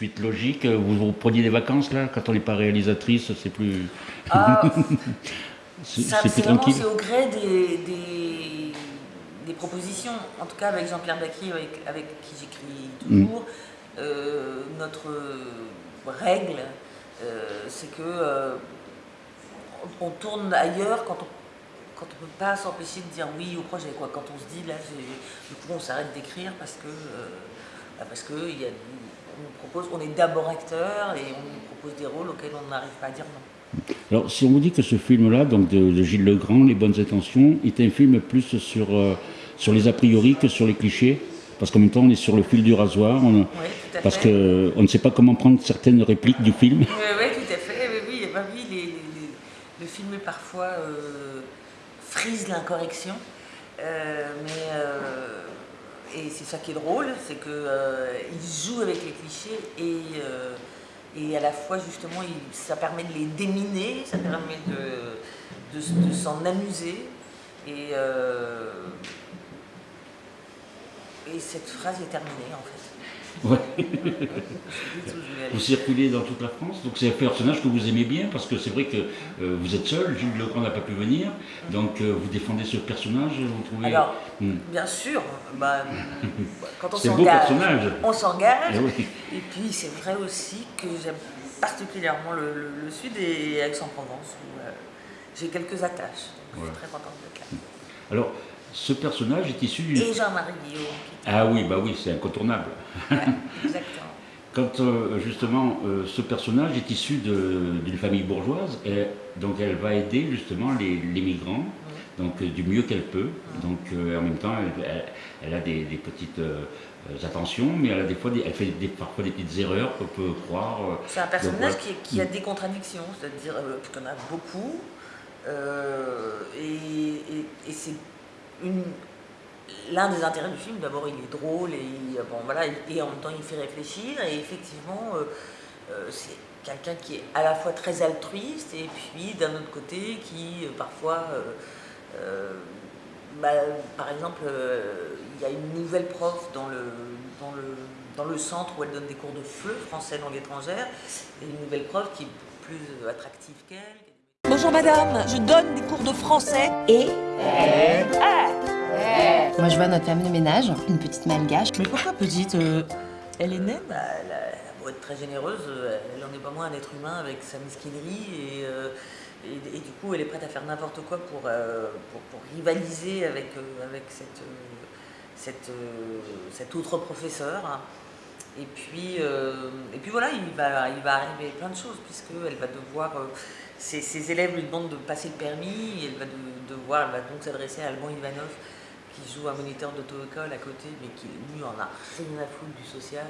suite logique. Vous, vous preniez des vacances là Quand on n'est pas réalisatrice, c'est plus. Ah, c'est plus tranquille. c'est au gré des, des, des propositions. En tout cas, avec Jean-Pierre Bacquier, avec, avec qui j'écris toujours, euh, notre euh, règle, euh, c'est que euh, on, tourne ailleurs quand on quand on peut pas s'empêcher de dire oui au projet. Quoi. Quand on se dit là, du coup, on s'arrête d'écrire parce que euh, bah, parce que il y a, on nous propose, on est d'abord acteur et on nous propose des rôles auxquels on n'arrive pas à dire non. Alors, si on vous dit que ce film-là, donc de, de Gilles Legrand, Les Bonnes Intentions, est un film plus sur, euh, sur les a priori que sur les clichés, parce qu'en même temps, on est sur le fil du rasoir, on- Oui, parce qu'on ne sait pas comment prendre certaines répliques du film. Oui, oui, tout à fait. Oui, oui, bah oui, les- les- les- le film est parfois euh, frise l'incorrection, euh, mais euh, et c'est ça qui est drôle, c'est que euh, il joue avec les clichés et euh, et à la fois justement, ça permet de les déminer, ça permet de de, de s'en amuser et euh, et cette phrase est terminée en fait. Ouais. Vous circulez dans toute la France, donc c'est un personnage que vous aimez bien, parce que c'est vrai que euh, vous êtes seul, Gilles Legrand n'a pas pu venir, donc euh, vous défendez ce personnage, vous trouvez... Alors, Hmm. bien sûr, bah, quand on s'engage, on s'engage. Eh oui. Et puis c'est vrai aussi que j'aime particulièrement le, le- le Sud et Aix-en-Provence où euh, j'ai quelques attaches. Donc je suis très contente de. Alors, ce personnage est issu du... Et Jean-Marie Guillaume. Ah oui, bah oui, c'est incontournable. ouais, exactement. Quand euh, justement euh, ce personnage est issu d'une famille bourgeoise, et donc elle va aider justement les, les migrants, donc euh, du mieux qu'elle peut. Donc en même temps, elle, elle- elle a des, des petites attentions, mais elle a des fois, des- elle fait des- parfois des petites erreurs qu'on peut croire. C'est un personnage qui, qui a des contradictions, c'est-à-dire en a beaucoup. et et- et c'est l'un des intérêts du film. D'abord, il est drôle et, il- bon, voilà, et en même temps, il fait réfléchir. Et effectivement, euh, euh, c'est quelqu'un qui est à la fois très altruiste et puis d'un autre côté qui euh, parfois. euh, euh, bah, par exemple, euh, il y a une nouvelle prof dans le, dans, le, dans le centre où elle donne des cours de FLE, français langue étrangère, et une nouvelle prof qui est plus attractive qu'elle. Bonjour madame, je donne des cours de français et... Moi, je vois notre femme de ménage, une petite malgache. Mais pourquoi petite Elle est naine, bah, elle, a, beau être très généreuse, euh, elle en est pas moins un être humain avec sa mesquinerie et, euh, et, et du coup elle est prête à faire n'importe quoi pour, euh, pour, pour rivaliser avec, euh, avec cette, euh, cette, euh, cet autre professeur. Et puis, euh, et puis voilà, il va, il va arriver plein de choses puisqu'elle va devoir, euh, ses, ses élèves lui demandent de passer le permis, et elle va de- devoir, elle va donc s'adresser à Alban Ivanov qui joue un moniteur d'auto-école à côté, mais qui lui en a rien à foutre du social,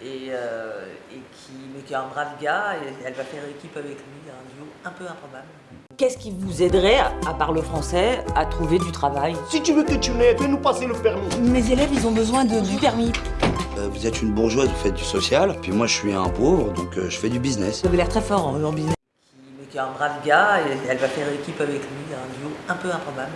et, euh, et qui, mais qui est un brave gars, et elle va faire équipe avec lui, un duo un peu improbable. Qu'est-ce qui vous aiderait, à part le français, à trouver du travail? Si tu veux que tu l'aies, fais-nous passer le permis. Mes élèves, ils ont besoin de, du permis. Euh, Vous êtes une bourgeoise, vous faites du social, puis moi je suis un pauvre, donc euh, je fais du business. Vous avez l'air très fort en, en business. Qui- est un brave gars, et elle va faire équipe avec lui, un duo un peu improbable.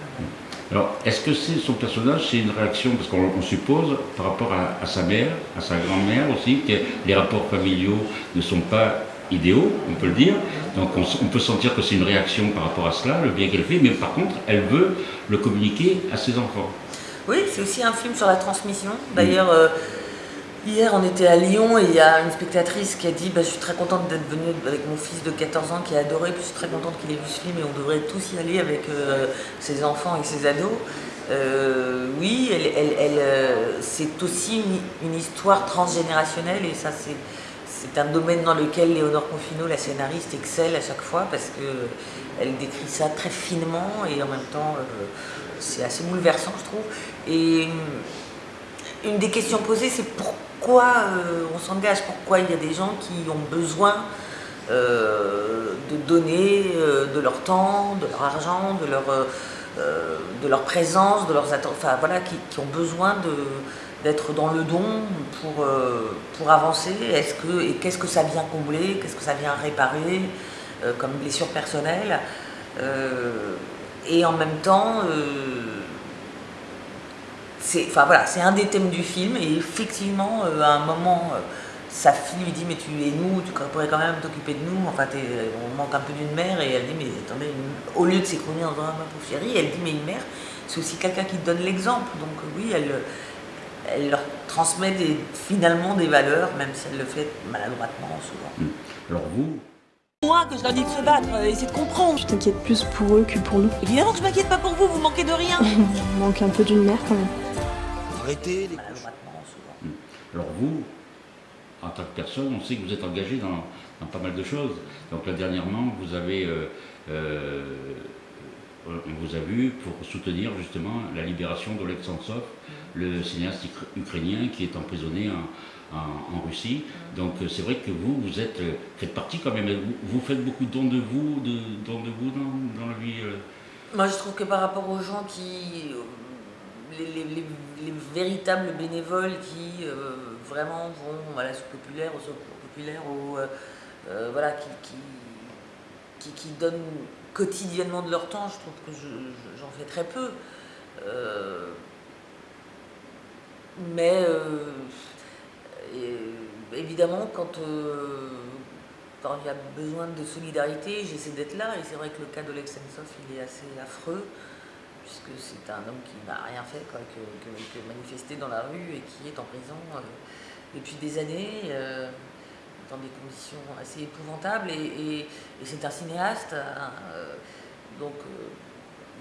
Alors, est-ce que c'est son personnage, c'est une réaction, parce qu'on on suppose, par rapport à, à sa mère, à sa grand-mère aussi, que les rapports familiaux ne sont pas idéaux, on peut le dire. Donc on peut sentir que c'est une réaction par rapport à cela, le bien qu'elle fait, mais par contre, elle veut le communiquer à ses enfants. Oui, c'est aussi un film sur la transmission. D'ailleurs, euh, hier, on était à Lyon et il y a une spectatrice qui a dit bah, Je suis très contente d'être venue avec mon fils de 14 ans qui a adoré, puis je suis très contente qu'il ait vu ce film et on devrait tous y aller avec euh, ses enfants et ses ados. Euh, oui, euh, c'est aussi une, une histoire transgénérationnelle et ça, c'est. Un domaine dans lequel Léonore Confino, la scénariste, excelle à chaque fois parce qu'elle décrit ça très finement et en même temps c'est assez bouleversant je trouve. Et une des questions posées c'est pourquoi euh, on s'engage, pourquoi il y a des gens qui ont besoin euh, de donner euh, de leur temps, de leur argent, de leur, de leur présence, de leurs enfin voilà, qui, ont besoin d'être dans le don pour, pour avancer. Est-ce que, Et qu'est-ce que ça vient combler? Qu'est-ce que ça vient réparer comme blessure personnelle? Et en même temps, c'est enfin, voilà, c'est un des thèmes du film. Et effectivement, euh, à un moment, euh, sa fille lui dit mais tu es nous, tu pourrais quand même t'occuper de nous, enfin on manque un peu d'une mère et elle dit mais attendez, au lieu de s'écrouler en disant ah, ma pauvre chérie, elle dit mais une mère c'est aussi quelqu'un qui donne l'exemple, donc oui elle, elle leur transmet des, finalement des valeurs, même si elle le fait maladroitement souvent. Hmm. Alors vous moi que je leur dis de se battre, euh, essayer de comprendre. Je t'inquiète plus pour eux que pour nous. Évidemment que je m'inquiète pas pour vous, vous manquez de rien. On manque un peu d'une mère quand même. Arrêtez les souvent. Hmm. Alors vous, en tant que personne, on sait que vous êtes engagé dans, pas mal de choses. Donc là dernièrement, vous avez, euh, euh, on vous a vu pour soutenir justement la libération d'Oleg Sentsov, le cinéaste ukrainien qui est emprisonné en, Russie. Donc euh, c'est vrai que vous, vous êtes, faites partie quand même, vous, faites beaucoup de dons de vous, de, dons de vous dans, la vie Moi je trouve que par rapport aux gens qui, les, véritables bénévoles qui vraiment vont à la soupe populaire, au secours populaire, euh, euh, voilà, qui, qui, donnent quotidiennement de leur temps, je trouve que j'en fais très peu. Euh, mais évidemment, quand, quand, il y a besoin de solidarité, j'essaie d'être là, et c'est vrai que le cas d'Oleg Sentsov, il est assez affreux puisque c'est un homme qui n'a rien fait que, que, manifester dans la rue et qui est en prison depuis des années, euh, dans des conditions assez épouvantables, et, c'est un cinéaste, hein, euh, donc euh,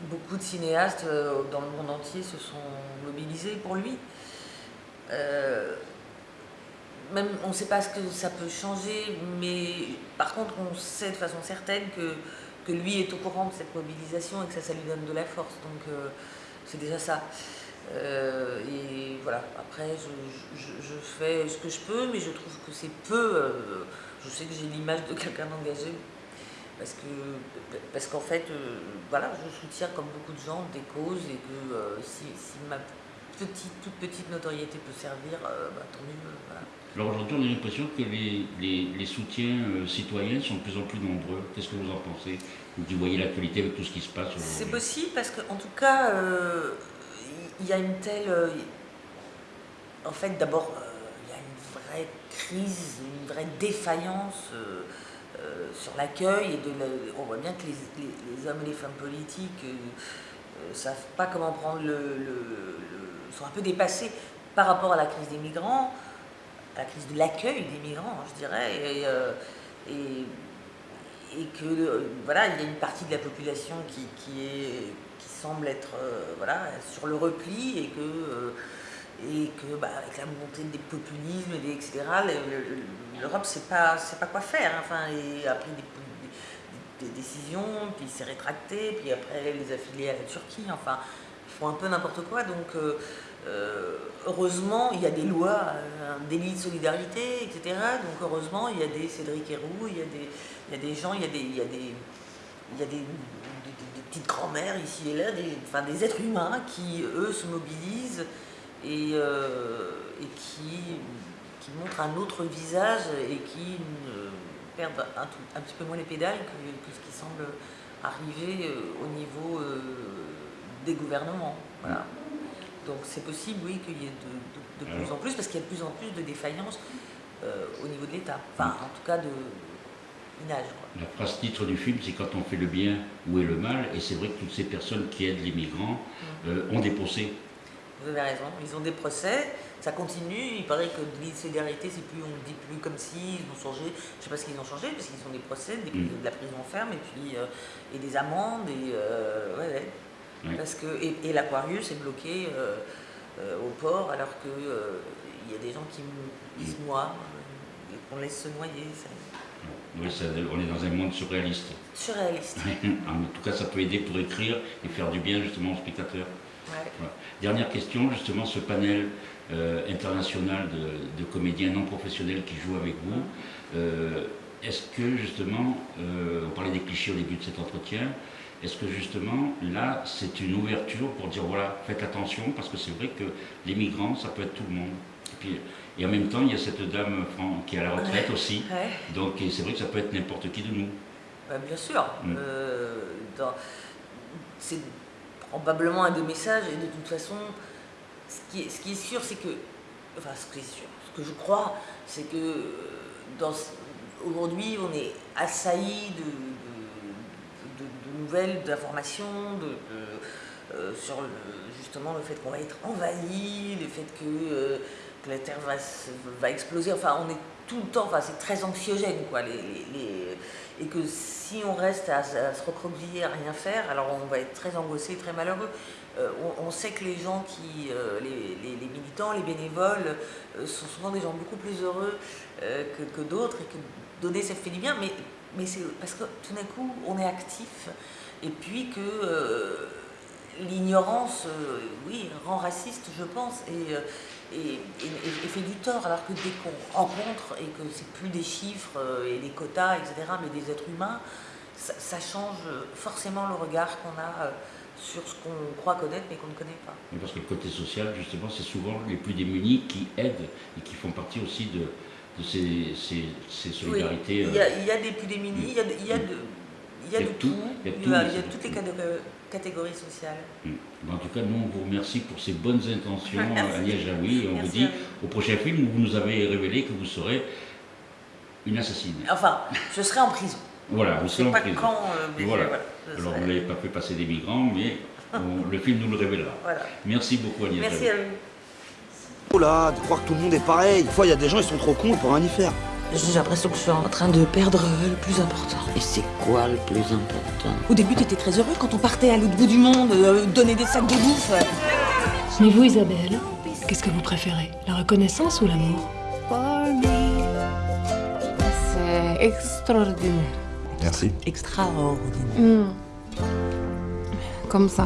beaucoup de cinéastes dans le monde entier se sont mobilisés pour lui. même on ne sait pas ce que ça peut changer, mais par contre on sait de façon certaine que, que lui est au courant de cette mobilisation et que ça, ça lui donne de la force. Donc c'est déjà ça. Euh, et voilà, après je, fais ce que je peux, mais je trouve que c'est peu. Euh, je sais que j'ai l'image de quelqu'un d'engagé, parce que parce qu'en fait, euh, voilà, je soutiens comme beaucoup de gens des causes et que si, ma petite, toute petite notoriété peut servir, bah, tant mieux. Alors aujourd'hui, on a l'impression que les, les, soutiens citoyens sont de plus en plus nombreux. Qu'est-ce que vous en pensez? Vous voyez l'actualité avec tout ce qui se passe C'est possible parce qu'en tout cas, il y a une telle... Euh, en fait, d'abord, euh, il y a une vraie crise, une vraie défaillance euh, sur l'accueil. et de On voit bien que les, hommes et les femmes politiques ne savent pas comment prendre le, sont un peu dépassés par rapport à la crise des migrants, à la crise de l'accueil des migrants, je dirais, et, et, que voilà, il y a une partie de la population qui, semble être euh, voilà, sur le repli et que, euh, et que bah, avec la montée des populismes, et etc., l'Europe ne sait pas, pas quoi faire. Hein. Enfin, et a pris des, décisions, puis s'est rétracté, puis après les affiliés à la Turquie. Enfin, un peu n'importe quoi. Donc, euh, heureusement, il y a des lois, un délit de solidarité, etc. Donc, heureusement, il y a des Cédric Héroux, il y a des, il y a des gens, il y a des, il y a des, il y a des petites grand-mères ici et là, des, enfin, des êtres humains qui, eux, se mobilisent et, euh, et qui, qui, montrent un autre visage et qui perdent un, un, petit peu moins les pédales que, ce qui semble arriver euh, au niveau euh, des gouvernements. Voilà. Donc c'est possible, oui, qu'il y ait de, de, plus en plus, parce qu'il y a de plus en plus de défaillances au niveau de l'État. Enfin, en tout cas, de, la phrase titre du film, c'est quand on fait le bien, où est le mal Et c'est vrai que toutes ces personnes qui aident les migrants mm. euh, ont des procès. Vous avez raison, ils ont des procès, ça continue, il paraît que de solidarité, c'est plus, on ne dit plus comme si, ils ont changé, je ne sais pas ce qu'ils ont changé, parce qu'ils ont des procès, des, mm. de la prison ferme, et puis euh, et des amendes, et euh, ouais, Parce que, et, l'Aquarius est bloqué au port, alors qu'il il y a des gens qui, se noient, qu'on laisse se noyer. Ça, oui, on est dans un monde surréaliste. Surréaliste. en tout cas, ça peut aider pour écrire et faire du bien justement aux spectateurs. Dernière question, justement, ce panel euh, international de, comédiens non professionnels qui jouent avec vous, euh, est-ce que justement, euh, on parlait des clichés au début de cet entretien, est-ce que justement, là, c'est une ouverture pour dire, voilà, faites attention, parce que c'est vrai que les migrants, ça peut être tout le monde. Et, en même temps, il y a cette dame qui est à la retraite aussi. Donc c'est vrai que ça peut être n'importe qui de nous. Bah, bien sûr. Mm. Euh, c'est probablement un de messages. Et de toute façon, ce qui est, ce qui est sûr, c'est que... Enfin, ce qui est sûr, ce que je crois, c'est que euh, aujourd'hui, on est assailli de d'informations, euh, sur le- justement le fait qu'on va être envahi, le fait que, euh, la Terre va, se- va exploser. Enfin, on est tout le temps, enfin, c'est très anxiogène, quoi. Les, et que si on reste à, se- recroqueviller, à rien faire, alors on va être très angoissé, très malheureux. Euh, on, sait que les gens qui, les, militants, les bénévoles, sont souvent des gens beaucoup plus heureux que, que d'autres et que donner ça fait du bien, mais, mais c'est parce que tout d'un coup on est actif et puis que euh, l'ignorance, euh, oui, rend raciste, je pense, et, euh, et, fait du tort, alors que dès qu'on rencontre et que c'est plus des chiffres et des quotas, etc., mais des êtres humains, ça, change forcément le regard qu'on a sur ce qu'on croit connaître mais qu'on ne connaît pas. Parce que le côté social, justement, c'est souvent les plus démunis qui aident et qui font partie aussi de, de ces, ces- ces Oui, solidarités. il, y a, il y a des plus démunis, il y a de, il y a de, il y a de tout, il y a il tout, y a, mais il y a c'est- toutes les catég- catégories sociales. mm. En tout cas, nous, on vous remercie pour ces bonnes intentions. Agnès Jaoui, et on Merci vous dit vous. au prochain film où vous nous avez révélé que vous serez une assassine. Enfin, je serai en prison. Voilà, vous serez en pas prison. quand, euh, mais Voilà. voilà, Alors, serai- pas fait passer des migrants, mais on- le film nous le révélera. Voilà. Merci beaucoup, Agnès Merci Jaoui. à vous. Oh là, de croire que tout le monde est pareil. Des fois, il y a des gens, ils sont trop cons pour rien y faire. J'ai l'impression que je suis en train de perdre euh, le plus important. Et c'est quoi le plus important? Au début, tu étais très heureux quand on partait à l'autre bout du monde, euh, donner des sacs de bouffe. Mais vous, Isabelle, qu'est-ce que vous préférez? La reconnaissance ou l'amour? C'est extraordinaire. Merci. Extraordinaire. Hmm. Comme ça.